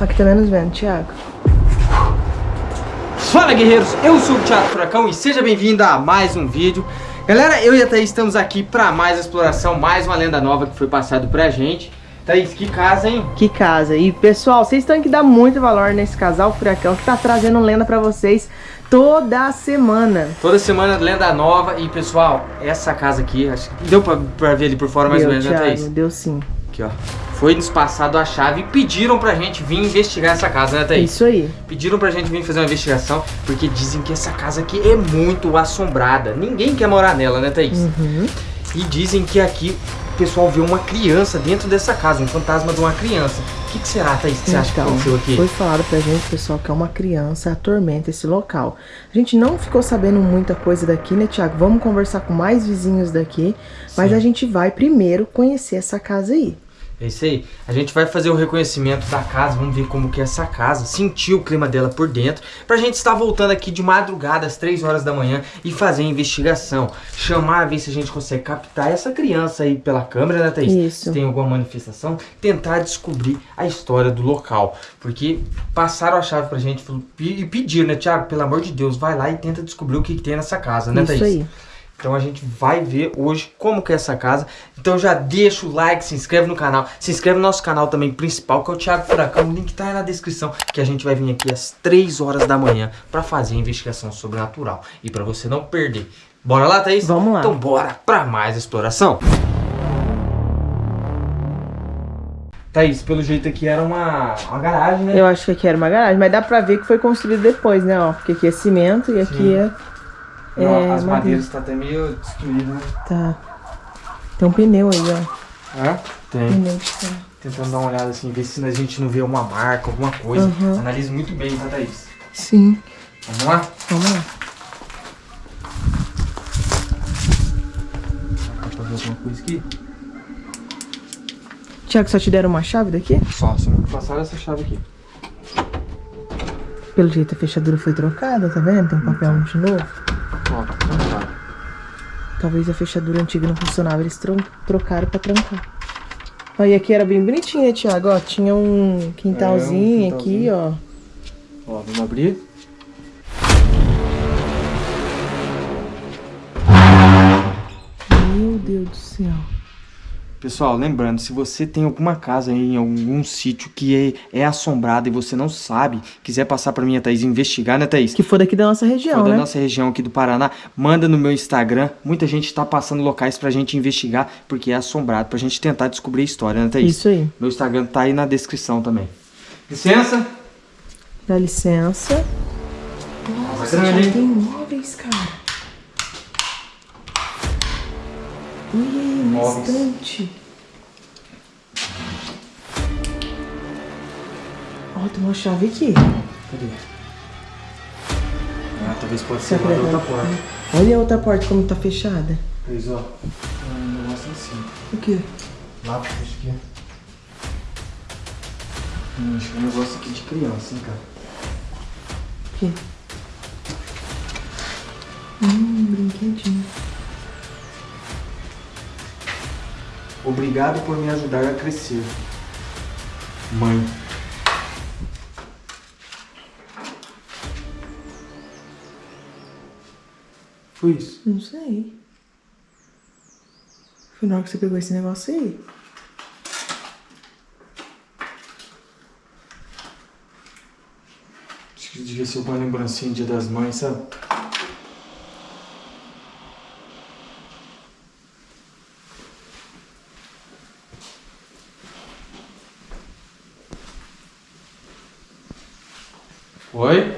Aqui tá menos vento, Thiago. Fala guerreiros, eu sou o Thiago Furacão e seja bem-vindo a mais um vídeo Galera, eu e a Thaís estamos aqui para mais exploração, mais uma lenda nova que foi passado pra gente Thaís, que casa, hein? Que casa. E pessoal, vocês têm que dar muito valor nesse casal Furacão que tá trazendo lenda pra vocês toda semana. Toda semana lenda nova e pessoal, essa casa aqui, acho que deu pra, pra ver ali por fora mais deu, ou menos, Thiago, né Thaís? Deu sim. Aqui ó, foi nos passado a chave e pediram pra gente vir investigar essa casa, né Thaís? Isso aí. Pediram pra gente vir fazer uma investigação porque dizem que essa casa aqui é muito assombrada. Ninguém quer morar nela, né Thaís? Uhum. E dizem que aqui o pessoal vê uma criança dentro dessa casa, um fantasma de uma criança. O que, que será, Thaís, que você acha que Então, aconteceu aqui? Foi falado pra gente, pessoal, que é uma criança atormenta esse local. A gente não ficou sabendo muita coisa daqui, né, Thiago? Vamos conversar com mais vizinhos daqui, mas Sim. a gente vai primeiro conhecer essa casa aí. É isso aí. A gente vai fazer o reconhecimento da casa, vamos ver como que é essa casa, sentir o clima dela por dentro, pra gente estar voltando aqui de madrugada às 3 horas da manhã e fazer a investigação. Chamar, ver se a gente consegue captar essa criança aí pela câmera, né, Thaís? Isso. Se tem alguma manifestação, tentar descobrir a história do local. Porque passaram a chave pra gente e pediram, né, Thiago, pelo amor de Deus, vai lá e tenta descobrir o que, que tem nessa casa, né, Isso Thaís? aí. Então a gente vai ver hoje como que é essa casa. Então já deixa o like, se inscreve no canal. Se inscreve no nosso canal também principal, que é o Thiago Furacão. O link tá aí na descrição. Que a gente vai vir aqui às 3 horas da manhã pra fazer a investigação sobrenatural. E pra você não perder. Bora lá, Thaís? Vamos lá. Então bora pra mais exploração. Thaís, pelo jeito aqui era uma, uma garagem, né? Eu acho que aqui era uma garagem, mas dá pra ver que foi construído depois, né? Ó, porque aqui é cimento e aqui Sim. é. Não, é as madeira. madeiras tá até meio destruídas, né? Tá. Tem um pneu aí, ó. Hã? Tem. Pneu de. Tentando dar uma olhada assim, ver se a gente não vê uma marca, alguma coisa. Uhum. Analise muito bem, tá, Thaís? Sim. Vamos lá? Vamos lá. Dá pra ver alguma coisa aqui? Tiago, só te deram uma chave daqui? Só, só me passaram essa chave aqui. Pelo jeito a fechadura foi trocada, tá vendo? Tem um papel de novo. Talvez a fechadura antiga não funcionava, eles trocaram pra trancar. Ó, e aqui era bem bonitinho, né, Thiago? Ó, tinha um quintalzinho, É, um aqui, ó. Ó, vamos abrir. Pessoal, lembrando, se você tem alguma casa aí em algum sítio que é, é assombrado e você não sabe, quiser passar pra mim, a Thaís, investigar, né, Thaís? Que for daqui da nossa região, For da né? nossa região aqui do Paraná, manda no meu Instagram. Muita gente tá passando locais pra gente investigar, porque é assombrado, pra gente tentar descobrir a história, né, Thaís? Isso aí. Meu Instagram tá aí na descrição também. Licença? Dá licença. Nossa, Já hein? tem móveis, cara. Ui, um Móveis. instante. Ó, tem uma chave aqui. Cadê? Ah, talvez pode ser lá da outra porta. Olha a outra porta como tá fechada. Pois, ó. Um negócio em cima. O quê? Lá, acho que é. Hum, acho que é um negócio aqui de criança, hein, cara. O quê? Hum, brinquedinho. Obrigado por me ajudar a crescer. Mãe. Foi isso. Não sei. Foi na hora que você pegou esse negócio aí. Acho que devia ser uma lembrancinha Dia das Mães, sabe? Oi?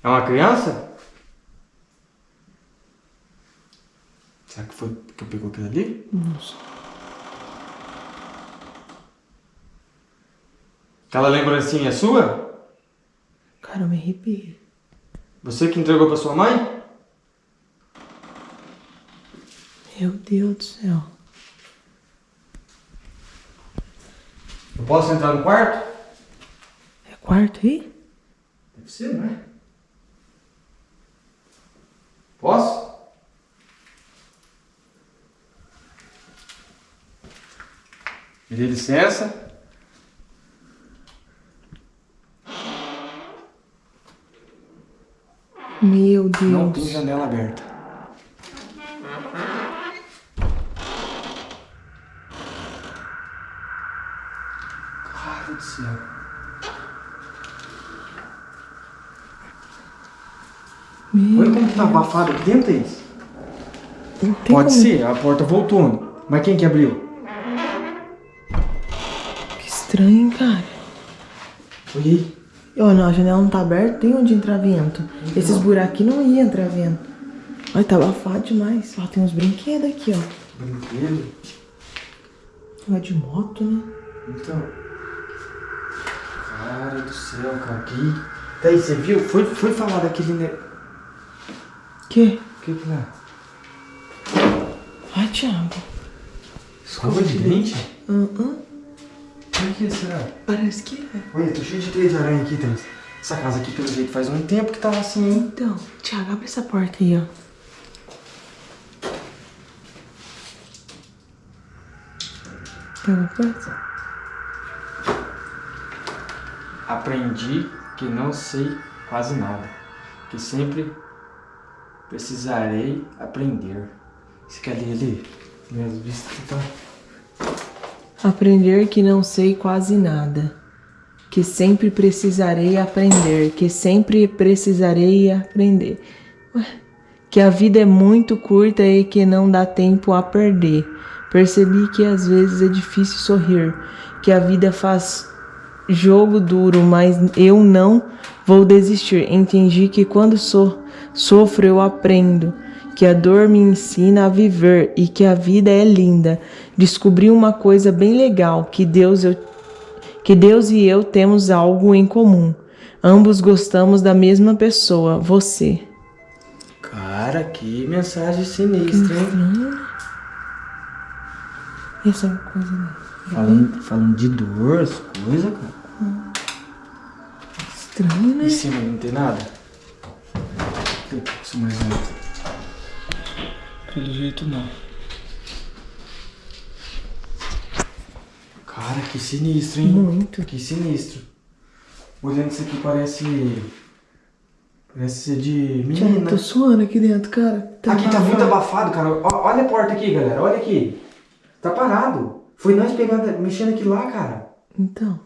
É uma criança? Será que foi que eu pegou aquilo ali? Não sei. Aquela lembrancinha é sua? Cara, eu me arrepiei. Você que entregou pra sua mãe? Meu Deus do céu. Eu posso entrar no quarto? É quarto aí? Deve ser, não é? Posso? Me dê licença. Meu Deus. Não tem janela aberta. Cara do céu. Tá abafado aqui dentro, Thaís. Pode como- ser, a porta voltou. né? Mas quem que abriu? Que estranho, hein, cara. Olha aí. Ó, não, a janela não tá aberta, tem onde entrar vento. Esses buraquinhos não iam entrar vento. Olha, tá abafado demais. Ó, tem uns brinquedos aqui, ó. Brinquedo. Ó, de moto, né? Então. Cara do céu, cara. Que. Thaís, você viu? Foi, foi falar daquele. Ne... Que? O que que é? Ai, Thiago. Escova de dente? Hum, hum. O que será? Parece que é. Olha, tô cheio de teia de aranha aqui, Thaís. Essa casa aqui, pelo jeito, faz um tempo que tava assim, hein? Então, Thiago, abre essa porta aí, ó. Tem alguma coisa? Aprendi que não sei quase nada. Que sempre precisarei aprender. Você quer ler ali? Minhas vistas tá. Aprender que não sei quase nada. Que sempre precisarei aprender. Que sempre precisarei aprender. Que a vida é muito curta e que não dá tempo a perder. Percebi que às vezes é difícil sorrir. Que a vida faz jogo duro, mas eu não vou desistir. Entendi que quando so sofro eu aprendo, que a dor me ensina a viver e que a vida é linda. Descobri uma coisa bem legal, que Deus eu que Deus e eu temos algo em comum. Ambos gostamos da mesma pessoa, você. Cara, que mensagem sinistra, hein? Essa é uma coisa. né? Falando, falando de dor, as coisas, cara. Estranho, né? Em cima não tem nada? Tem isso mais alto. Pelo jeito não. Cara, que sinistro, hein? Muito. Que sinistro. Olhando isso aqui parece. Parece ser de menina. tô suando aqui dentro, cara. aqui tá abafado. muito abafado, cara. Olha a porta aqui, galera. Olha aqui. Tá parado. Foi nós pegando, mexendo aqui lá, cara. Então.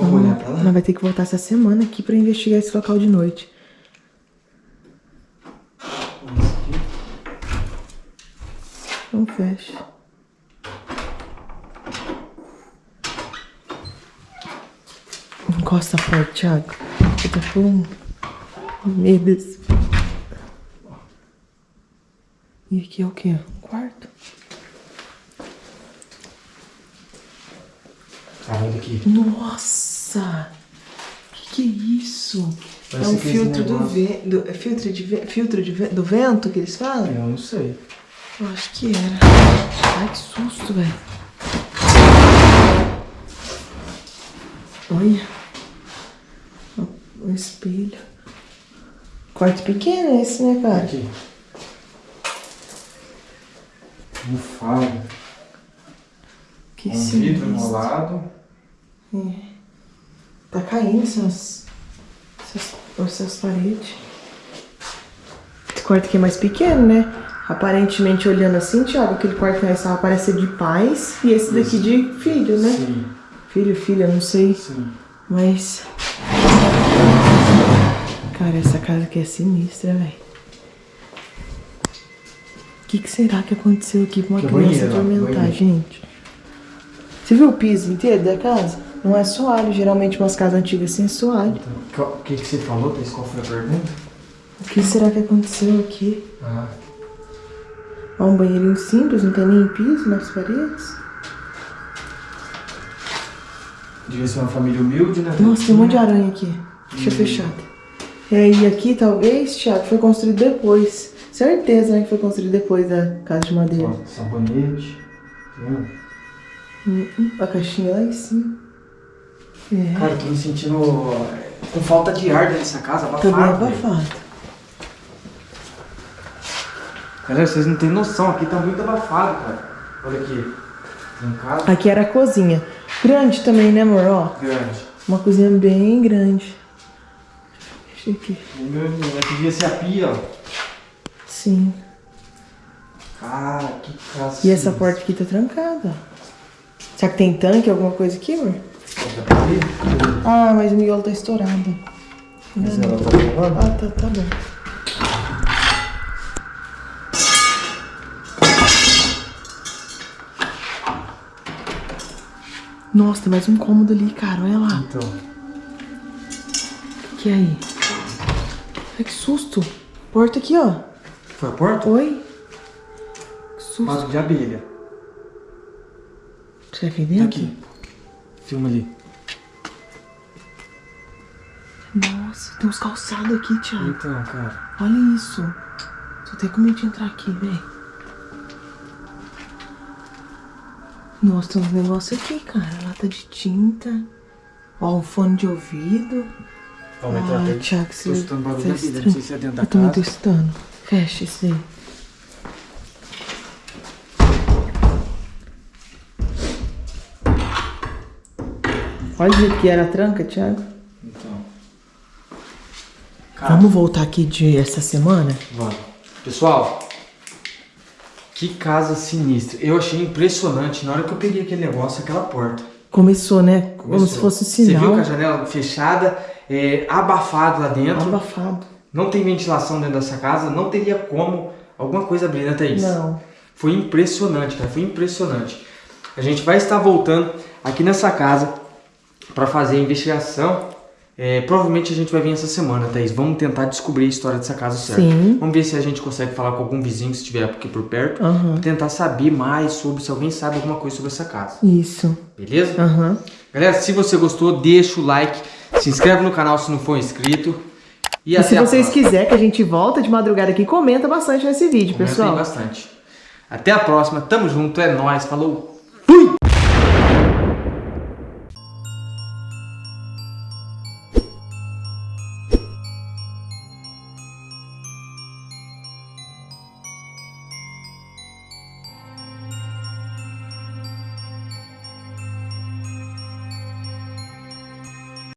Vamos olhar pra lá? Nós vai ter que voltar essa semana aqui pra investigar esse local de noite. Não fecha. Encosta forte, Thiago. Eu tô com medo. E aqui é o quê? Quarto? Olha aqui. Nossa! Que que é isso? Parece é um filtro do vento. É filtro, de ve- filtro de ve- do vento que eles falam? Eu não sei. Eu acho que era. Ai, que susto, velho. Olha. Um espelho. Quarto pequeno esse, né, cara? Aqui. Bufado. Que Um vidro sinistro. Enrolado. Tá caindo essas, essas, essas paredes. Esse quarto aqui é mais pequeno, né? Aparentemente, olhando assim, Thiago, aquele quarto que nós estava parece ser de pais e esse daqui de filho, né? Sim, Filho, filha, não sei. sim. Mas. Cara, essa casa aqui é sinistra, velho. O que, que será que aconteceu aqui pra uma Que criança banheiro, ó, atormentar, banheiro. gente? Você viu o piso inteiro da casa? Não é soalho, geralmente umas casas antigas é soalho. Então, o que, que você falou, Thaís? Qual foi a pergunta? O que será que aconteceu aqui? Ah, Ó, um banheirinho simples, não tem nem piso nas paredes. devia ser uma família humilde, né? Nossa, tem um monte de aranha aqui. Deixa fechado. E aí aqui, talvez, Thiago, foi construído depois. Certeza, né, que foi construído depois da casa de madeira. Ó, sabonete. Tá vendo? Hum, hum, A caixinha lá em cima. É, Cara, eu tô me sentindo é, com falta de ar dentro dessa casa, abafado. velho. abafado. Galera, vocês não têm noção, aqui tá muito abafado, cara. Olha aqui. Casa, Aqui era a cozinha. Grande também, né, amor? Ó, grande. uma cozinha bem grande. Deixa aqui. Meu aqui devia ser a pia, ó. Sim. Cara, que casa. E essa porta aqui tá trancada. Será que tem tanque, alguma coisa aqui, amor? Ah, mas o miolo tá estourado. Mas ela tá falando? Ah, tá, tá bom. Nossa, tem mais um cômodo ali, cara. Olha lá. Então. O que é aí? Ai, que susto. Porta aqui, ó. Foi a porta? Oi. Que susto. Vaso de abelha. Será que é Tá dentro? aqui. Filma ali. Nossa, tem uns calçados aqui, Thiago. Então, cara. Olha isso. Tô até com medo de entrar aqui, véi. Nossa, tem uns negócios aqui, cara. Lata de tinta. Ó, um fone de ouvido. Vamos entrar Ai, até. Thiago, Tô você escutando barulho tá da abelha. Não sei se é dentro da Eu também tô casa. estando. Fecha isso aí. Olha o jeito que era a tranca, Thiago. Cara, Vamos voltar aqui de essa semana? Vamos. Pessoal, que casa sinistra. Eu achei impressionante na hora que eu peguei aquele negócio, aquela porta. Começou, né? Como Começou. se fosse um Você viu sinal. com a janela fechada, é, abafado lá dentro. Abafado. Não tem ventilação dentro dessa casa, não teria como alguma coisa abrir, né, Thaís? Não. Foi impressionante, cara, foi impressionante. A gente vai estar voltando aqui nessa casa para fazer a investigação. É, provavelmente a gente vai vir essa semana, Thaís. Vamos tentar descobrir a história dessa casa certa. Sim. Vamos ver se a gente consegue falar com algum vizinho que estiver aqui por perto. Pra tentar saber mais sobre, se alguém sabe alguma coisa sobre essa casa. Isso. Beleza? Aham. Galera, se você gostou, deixa o like. Se inscreve no canal se não for inscrito. E, E se vocês quiserem que a gente volta de madrugada aqui, comenta bastante nesse vídeo, Comenta pessoal. bastante. Até a próxima. Tamo junto. É nóis. Falou. Fui!